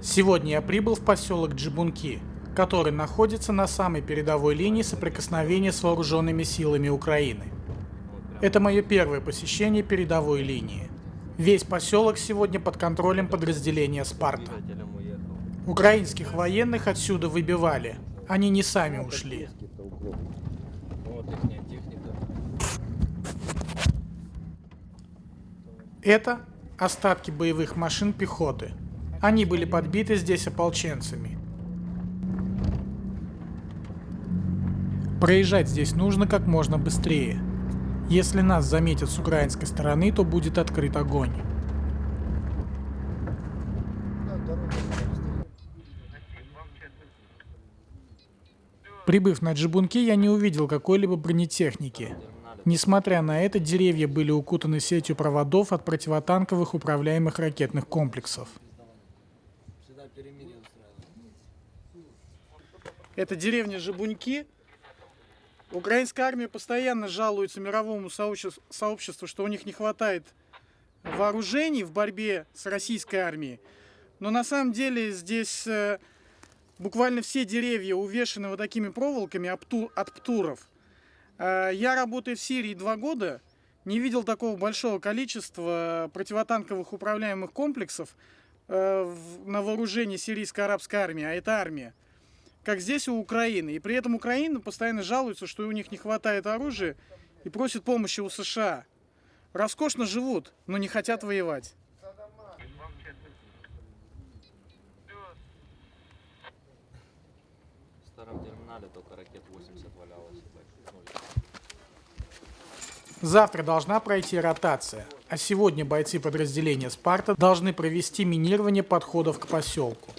Сегодня я прибыл в поселок Джибунки, который находится на самой передовой линии соприкосновения с вооруженными силами Украины. Это мое первое посещение передовой линии. Весь поселок сегодня под контролем подразделения «Спарта». Украинских военных отсюда выбивали. Они не сами ушли. Это остатки боевых машин пехоты. Они были подбиты здесь ополченцами. Проезжать здесь нужно как можно быстрее. Если нас заметят с украинской стороны, то будет открыт огонь. Прибыв на Джибунки, я не увидел какой-либо бронетехники. Несмотря на это, деревья были укутаны сетью проводов от противотанковых управляемых ракетных комплексов. Это деревня Жабуньки. Украинская армия постоянно жалуется мировому сообществу, что у них не хватает вооружений в борьбе с российской армией. Но на самом деле здесь э, буквально все деревья увешаны вот такими проволоками от птуров. Э, я работаю в Сирии два года, не видел такого большого количества противотанковых управляемых комплексов э, на вооружении сирийской арабской армии, а это армия, как здесь у Украины. И при этом Украина постоянно жалуется, что у них не хватает оружия и просит помощи у США. Роскошно живут, но не хотят воевать. В старом терминале только ракет 80 валялось. Завтра должна пройти ротация, а сегодня бойцы подразделения «Спарта» должны провести минирование подходов к поселку.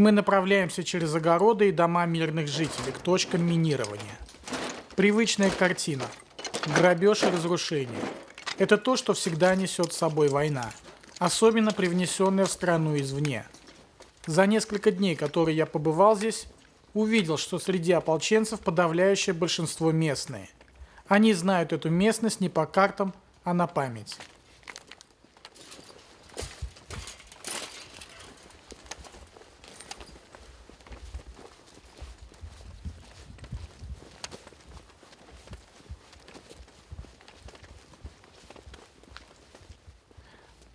Мы направляемся через огороды и дома мирных жителей к точкам минирования. Привычная картина. Грабеж и разрушение. Это то, что всегда несет с собой война. Особенно привнесенная в страну извне. За несколько дней, которые я побывал здесь, увидел, что среди ополченцев подавляющее большинство местные. Они знают эту местность не по картам, а на память.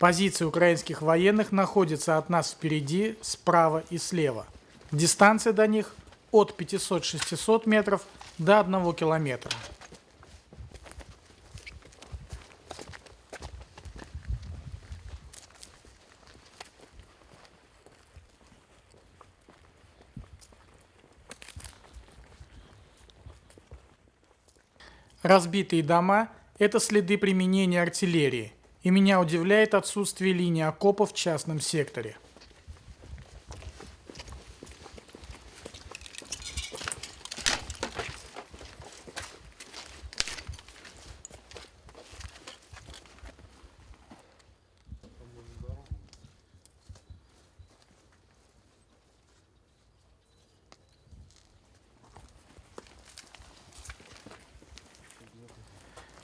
Позиции украинских военных находятся от нас впереди, справа и слева. Дистанция до них от 500-600 метров до 1 километра. Разбитые дома – это следы применения артиллерии – и меня удивляет отсутствие линии окопов в частном секторе.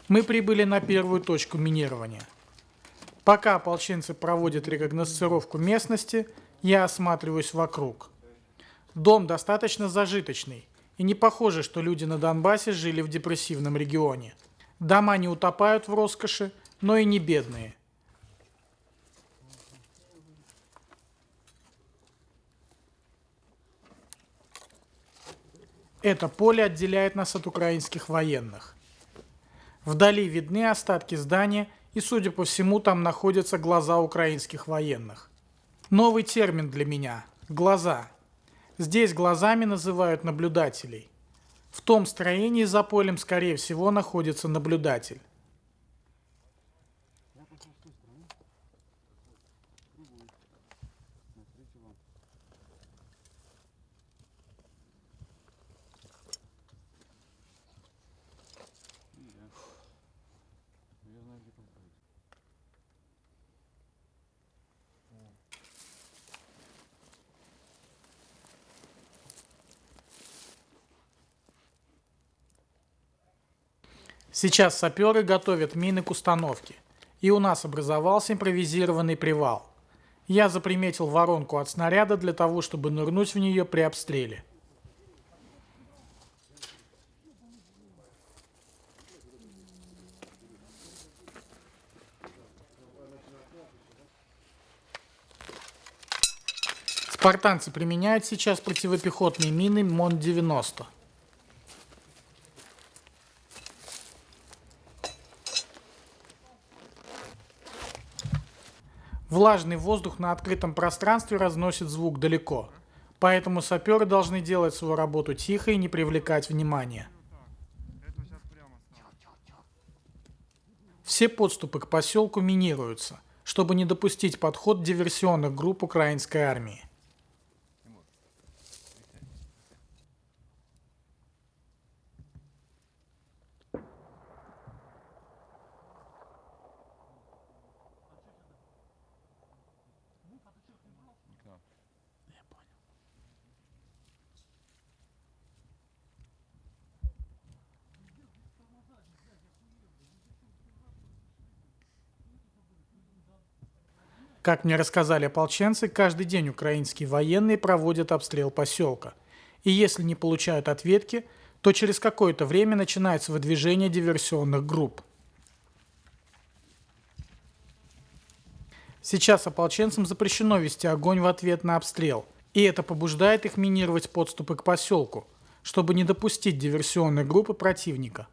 Мы прибыли на первую точку минирования – Пока ополченцы проводят рекогносцировку местности, я осматриваюсь вокруг. Дом достаточно зажиточный, и не похоже, что люди на Донбассе жили в депрессивном регионе. Дома не утопают в роскоши, но и не бедные. Это поле отделяет нас от украинских военных. Вдали видны остатки здания – и, судя по всему, там находятся глаза украинских военных. Новый термин для меня – глаза. Здесь глазами называют наблюдателей. В том строении за полем, скорее всего, находится наблюдатель. Сейчас саперы готовят мины к установке. И у нас образовался импровизированный привал. Я заприметил воронку от снаряда для того, чтобы нырнуть в нее при обстреле. Спартанцы применяют сейчас противопехотные мины МОН-90. Влажный воздух на открытом пространстве разносит звук далеко, поэтому саперы должны делать свою работу тихо и не привлекать внимания. Все подступы к поселку минируются, чтобы не допустить подход диверсионных групп украинской армии. Как мне рассказали ополченцы, каждый день украинские военные проводят обстрел поселка. И если не получают ответки, то через какое-то время начинается выдвижение диверсионных групп. Сейчас ополченцам запрещено вести огонь в ответ на обстрел, и это побуждает их минировать подступы к поселку, чтобы не допустить диверсионной группы противника.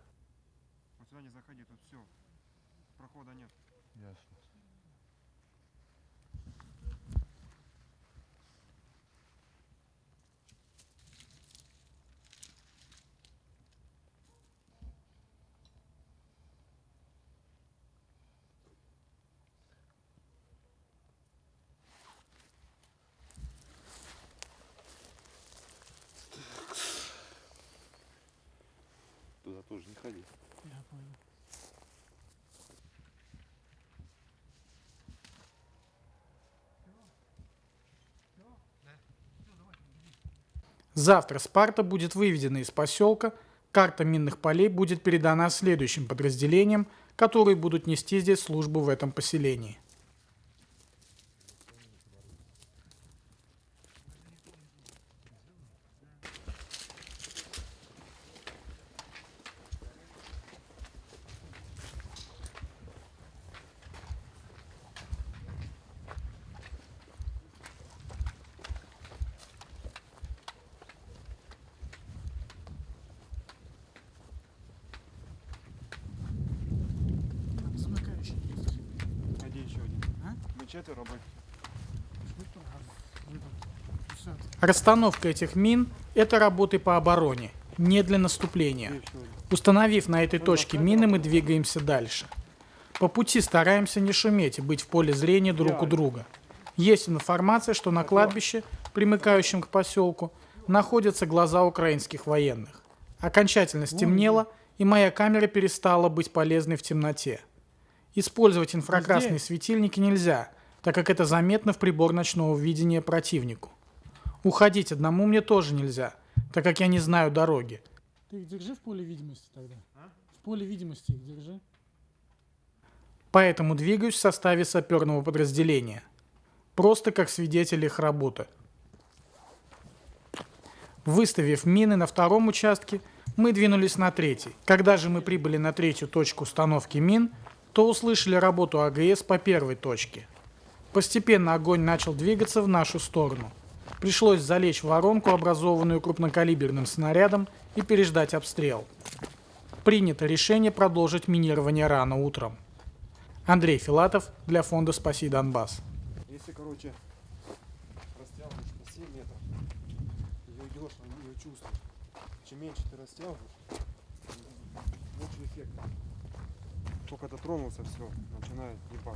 Тоже не ходи. Завтра Спарта будет выведена из поселка, карта минных полей будет передана следующим подразделениям, которые будут нести здесь службу в этом поселении. Расстановка этих мин – это работы по обороне, не для наступления. Установив на этой точке мины, мы двигаемся дальше. По пути стараемся не шуметь и быть в поле зрения друг у друга. Есть информация, что на кладбище, примыкающем к поселку, находятся глаза украинских военных. Окончательно стемнело, и моя камера перестала быть полезной в темноте. Использовать инфракрасные светильники нельзя, так как это заметно в прибор ночного видения противнику. Уходить одному мне тоже нельзя, так как я не знаю дороги. Ты их держи в поле видимости тогда. В поле видимости их держи. Поэтому двигаюсь в составе саперного подразделения. Просто как свидетель их работы. Выставив мины на втором участке, мы двинулись на третий. Когда же мы прибыли на третью точку установки мин, то услышали работу АГС по первой точке. Постепенно огонь начал двигаться в нашу сторону. Пришлось залечь в воронку, образованную крупнокалиберным снарядом, и переждать обстрел. Принято решение продолжить минирование рано утром. Андрей Филатов для фонда «Спаси Донбасс». Если, короче, растянуть на 7 метров, ее идешь, ее чувствует. Чем меньше ты растягиваешь, меньше эффект. Только дотронулся, все, начинает ебать.